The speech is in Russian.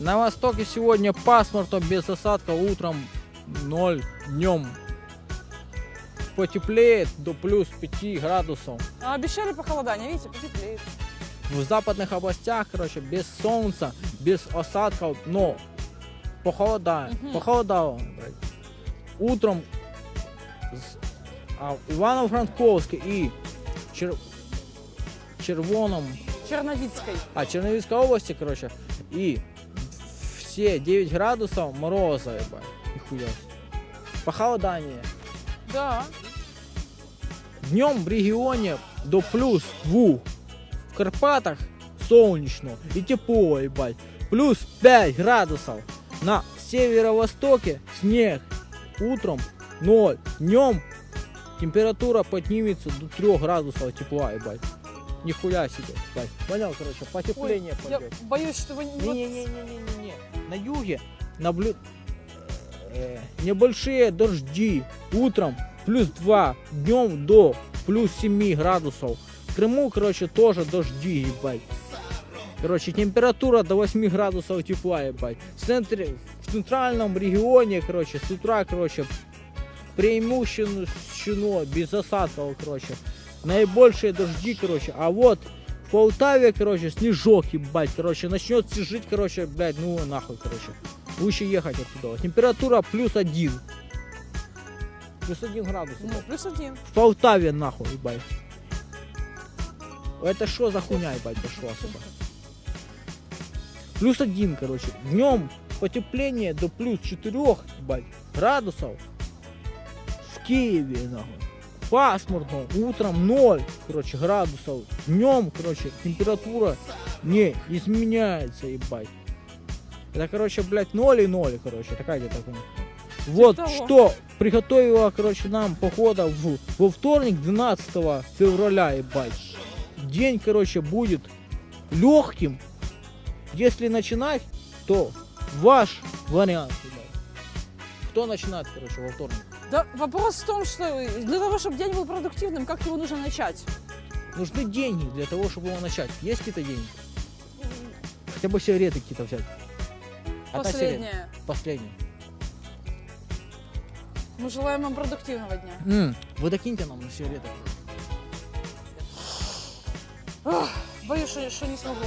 На востоке сегодня пасмурно, без осадка, утром 0, днем потеплеет до плюс 5 градусов. А обещали похолодание, видите, потеплеет. В западных областях, короче, без солнца, без осадков, но похолодает, Мгм. похолодало. блядь. Утром а, Ивано-Франковске и Чер... Червоном, Черновицкой. а Черновицкой области, короче, и все 9 градусов мороза, ебать, нихуя. Похолодание. Да. Днем в регионе до плюс 2. В Карпатах солнечно и тепло, ебать. Плюс 5 градусов. На северо-востоке снег. Утром 0. Днем температура поднимется до 3 градусов тепла, ебать. Нихуя себе, ебать. Понял, короче, потепление я пойдет. боюсь, что вы... не- вот- Не-не-не-не-не-не. На юге наблю... э, небольшие дожди. Утром плюс 2, днем до плюс 7 градусов. В Крыму, короче, тоже дожди, ебать. Короче, температура до 8 градусов тепла, ебать. В, центре, в центральном регионе, короче, с утра, короче, преимущественно без осадков, короче. Наибольшие дожди, короче. А вот в Полтаве, короче, снежок, ебать, короче, начнет снежить, короче, блядь, ну нахуй, короче. Лучше ехать оттуда. Температура плюс один. Плюс один градус. Ну, плюс один. В Полтаве, нахуй, ебать. Это что за хуйня, ебать, пошла сюда? Плюс один, короче. Днем потепление до плюс четырех, ебать, градусов. В Киеве, нахуй. Пасмурно, утром 0, короче, градусов. Днем, короче, температура не изменяется, ебать. Это, короче, блядь, 0 и 0, короче, такая где-то хуйня. Вот того. что приготовила, короче, нам похода в, во вторник, 12 февраля, ебать. День, короче, будет легким. Если начинать, то ваш вариант, ебать. Кто начинает, короче, во вторник? Да, вопрос в том, что для того, чтобы день был продуктивным, как его нужно начать? Нужны деньги для того, чтобы его начать. Есть какие-то деньги? Хотя бы сигареты какие-то взять. Сигарета. Последнее. Последняя. Мы желаем вам продуктивного дня. М, Вы докиньте нам на сигареты. Боюсь, что, что не смогу.